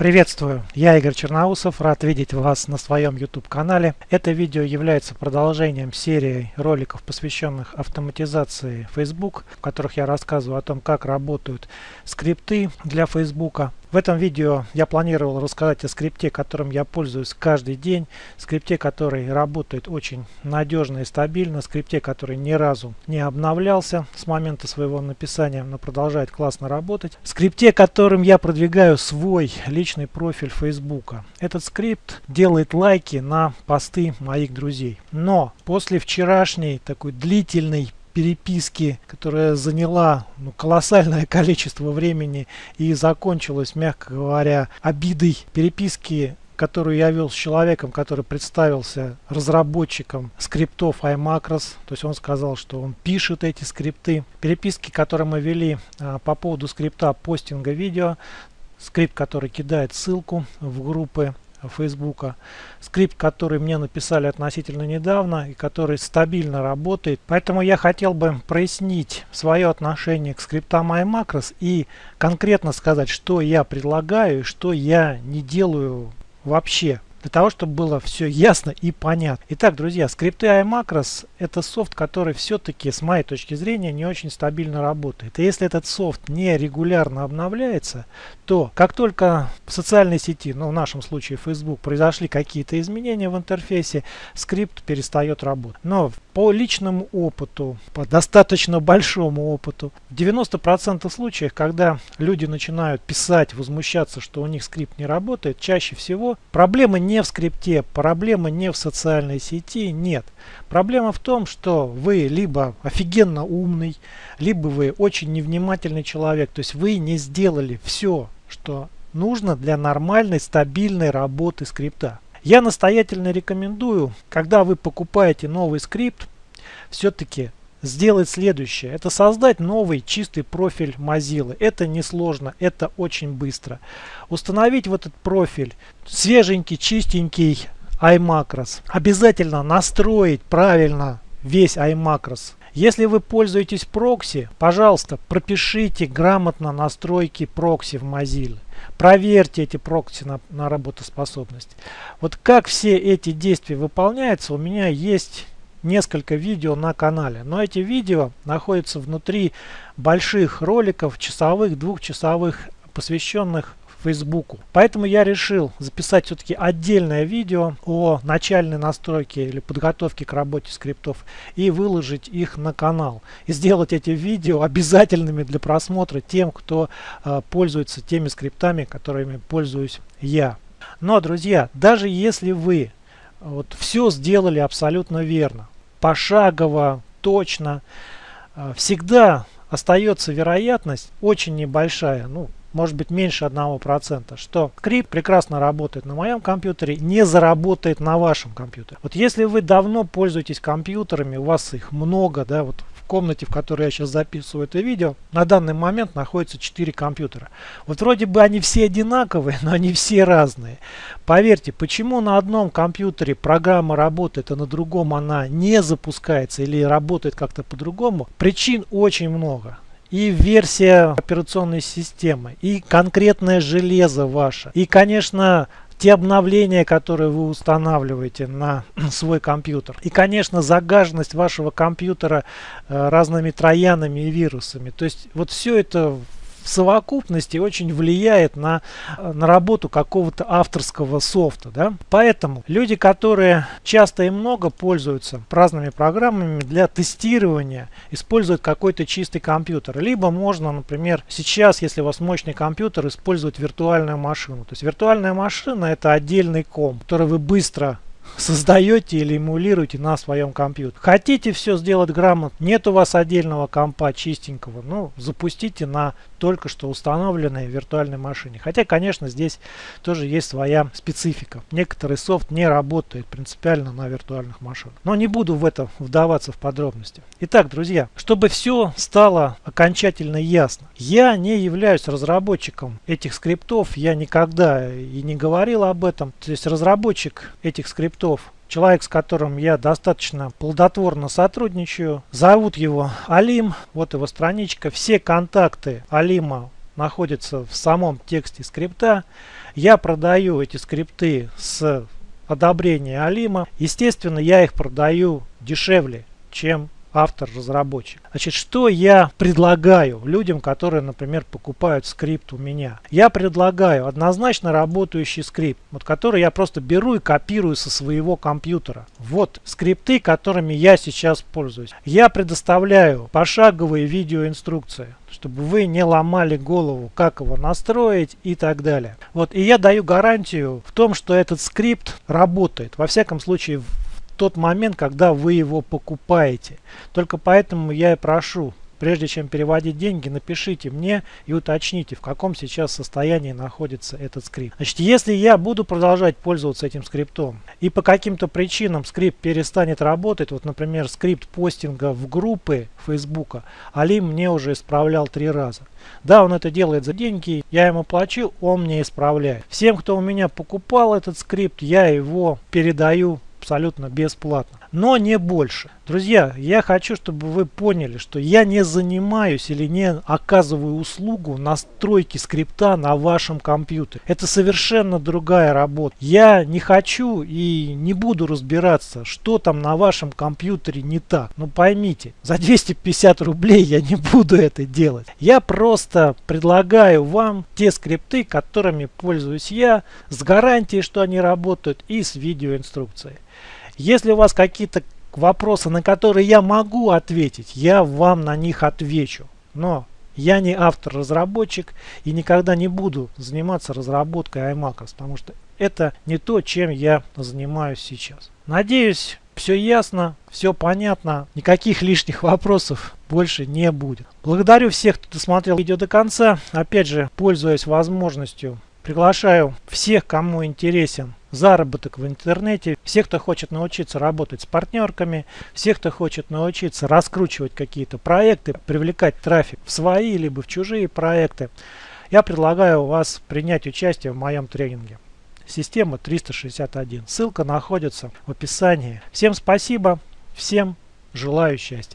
Приветствую, я Игорь Черноусов, рад видеть вас на своем YouTube канале. Это видео является продолжением серии роликов, посвященных автоматизации Facebook, в которых я рассказываю о том, как работают скрипты для Facebook. В этом видео я планировал рассказать о скрипте, которым я пользуюсь каждый день, скрипте, который работает очень надежно и стабильно, скрипте, который ни разу не обновлялся с момента своего написания, но продолжает классно работать, скрипте, которым я продвигаю свой личный профиль Facebook. Этот скрипт делает лайки на посты моих друзей. Но после вчерашней такой длительной переписки, которая заняла ну, колоссальное количество времени и закончилась, мягко говоря, обидой переписки которую я вел с человеком, который представился разработчиком скриптов iMacros. То есть он сказал, что он пишет эти скрипты. Переписки, которые мы вели а, по поводу скрипта постинга видео. Скрипт, который кидает ссылку в группы Фейсбука. Скрипт, который мне написали относительно недавно и который стабильно работает. Поэтому я хотел бы прояснить свое отношение к скриптам iMacros и конкретно сказать, что я предлагаю и что я не делаю вообще для того, чтобы было все ясно и понятно. Итак, друзья, скрипты iMacros это софт, который все-таки, с моей точки зрения, не очень стабильно работает. И если этот софт не регулярно обновляется, то как только в социальной сети, ну в нашем случае Facebook, произошли какие-то изменения в интерфейсе, скрипт перестает работать. Но по личному опыту, по достаточно большому опыту, в 90% случаев, когда люди начинают писать, возмущаться, что у них скрипт не работает, чаще всего проблемы не в скрипте, проблема не в социальной сети, нет. Проблема в том, что вы либо офигенно умный, либо вы очень невнимательный человек, то есть вы не сделали все, что нужно для нормальной, стабильной работы скрипта. Я настоятельно рекомендую, когда вы покупаете новый скрипт, все-таки сделать следующее. Это создать новый чистый профиль Mozilla. Это несложно, это очень быстро. Установить в этот профиль свеженький, чистенький iMacros. Обязательно настроить правильно весь iMacros. Если вы пользуетесь прокси, пожалуйста, пропишите грамотно настройки прокси в Mozilla. Проверьте эти прокси на, на работоспособность. Вот как все эти действия выполняются, у меня есть несколько видео на канале. Но эти видео находятся внутри больших роликов, часовых, двухчасовых, посвященных Фейсбуку. Поэтому я решил записать все-таки отдельное видео о начальной настройке или подготовке к работе скриптов и выложить их на канал. И сделать эти видео обязательными для просмотра тем, кто э, пользуется теми скриптами, которыми пользуюсь я. Но, друзья, даже если вы вот все сделали абсолютно верно, пошагово, точно. А, всегда остается вероятность очень небольшая, ну, может быть меньше 1%, что скрипт прекрасно работает на моем компьютере, не заработает на вашем компьютере. Вот если вы давно пользуетесь компьютерами, у вас их много, да, вот комнате, в которой я сейчас записываю это видео, на данный момент находится 4 компьютера. Вот вроде бы они все одинаковые, но они все разные. Поверьте, почему на одном компьютере программа работает, а на другом она не запускается или работает как-то по-другому, причин очень много и версия операционной системы, и конкретное железо ваше, и, конечно, те обновления, которые вы устанавливаете на свой компьютер. И, конечно, загаженность вашего компьютера э, разными троянами и вирусами. То есть вот все это в совокупности очень влияет на, на работу какого-то авторского софта. Да? Поэтому люди, которые часто и много пользуются разными программами для тестирования, используют какой-то чистый компьютер. Либо можно, например, сейчас, если у вас мощный компьютер, использовать виртуальную машину. То есть виртуальная машина это отдельный комп, который вы быстро создаете или эмулируете на своем компьютере. Хотите все сделать грамотно, нет у вас отдельного компа чистенького, ну запустите на только что установленной виртуальной машине. Хотя, конечно, здесь тоже есть своя специфика. Некоторый софт не работает принципиально на виртуальных машинах. Но не буду в это вдаваться в подробности. Итак, друзья, чтобы все стало окончательно ясно. Я не являюсь разработчиком этих скриптов, я никогда и не говорил об этом. То есть разработчик этих скриптов человек, с которым я достаточно плодотворно сотрудничаю. Зовут его Алим, вот его страничка. Все контакты Алима находятся в самом тексте скрипта. Я продаю эти скрипты с одобрения Алима. Естественно, я их продаю дешевле, чем автор-разработчик. Значит, что я предлагаю людям, которые, например, покупают скрипт у меня? Я предлагаю однозначно работающий скрипт, вот который я просто беру и копирую со своего компьютера. Вот скрипты, которыми я сейчас пользуюсь. Я предоставляю пошаговые видеоинструкции чтобы вы не ломали голову, как его настроить и так далее. Вот, и я даю гарантию в том, что этот скрипт работает. Во всяком случае, тот момент, когда вы его покупаете. Только поэтому я и прошу, прежде чем переводить деньги, напишите мне и уточните, в каком сейчас состоянии находится этот скрипт. Значит, если я буду продолжать пользоваться этим скриптом и по каким-то причинам скрипт перестанет работать, вот, например, скрипт постинга в группы Фейсбука, Алим мне уже исправлял три раза. Да, он это делает за деньги, я ему плачу, он мне исправляет. Всем, кто у меня покупал этот скрипт, я его передаю абсолютно бесплатно. Но не больше. Друзья, я хочу, чтобы вы поняли, что я не занимаюсь или не оказываю услугу настройки скрипта на вашем компьютере. Это совершенно другая работа. Я не хочу и не буду разбираться, что там на вашем компьютере не так. Но поймите, за 250 рублей я не буду это делать. Я просто предлагаю вам те скрипты, которыми пользуюсь я, с гарантией, что они работают и с видеоинструкцией. Если у вас какие-то вопросы, на которые я могу ответить, я вам на них отвечу. Но я не автор-разработчик и никогда не буду заниматься разработкой iMacOS, потому что это не то, чем я занимаюсь сейчас. Надеюсь, все ясно, все понятно, никаких лишних вопросов больше не будет. Благодарю всех, кто досмотрел видео до конца. Опять же, пользуясь возможностью, приглашаю всех, кому интересен заработок в интернете, всех, кто хочет научиться работать с партнерками, всех, кто хочет научиться раскручивать какие-то проекты, привлекать трафик в свои либо в чужие проекты, я предлагаю вас принять участие в моем тренинге. Система 361. Ссылка находится в описании. Всем спасибо, всем желаю счастья.